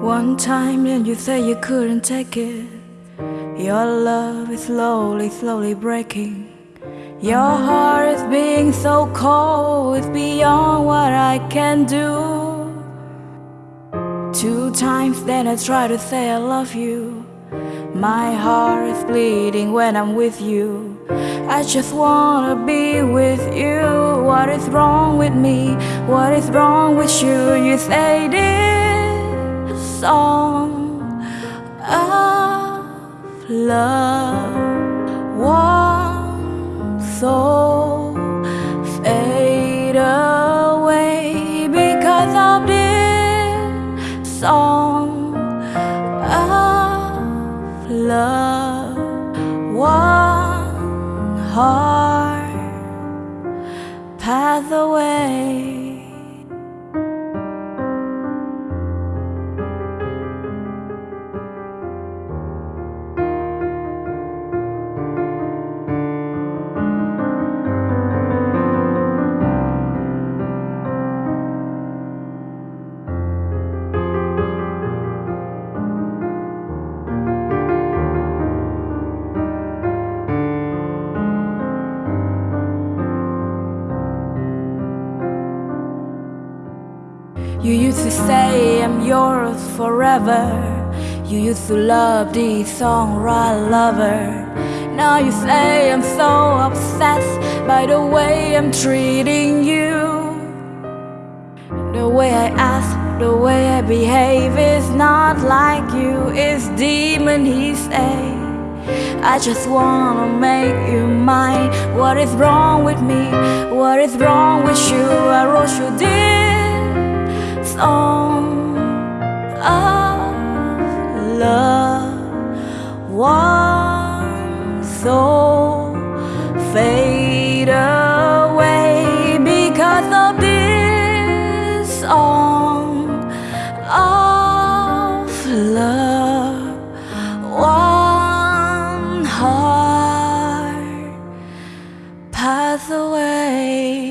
One time and you said you couldn't take it. Your love is slowly, slowly breaking. Your heart is being so cold It's beyond what I can do. Two times then I try to say I love you. My heart is bleeding when I'm with you. I just wanna be with you. What is wrong with me? What is wrong with you? You say this song of love. One soul fade away because of this song of love. One heart path away You used to say I'm yours forever You used to love this song, right lover Now you say I'm so obsessed By the way I'm treating you The way I ask, the way I behave Is not like you, it's demon he say I just wanna make you mine What is wrong with me? What is wrong with you? I wrote you this song of love One soul fade away because of this song of love One heart pass away